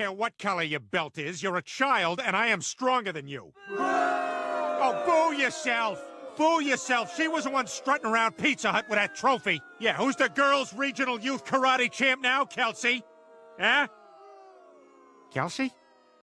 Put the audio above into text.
care what color your belt is. You're a child, and I am stronger than you. Oh, boo yourself! Boo yourself! She was the one strutting around Pizza Hut with that trophy. Yeah, who's the girls' regional youth karate champ now, Kelsey? Huh? Kelsey?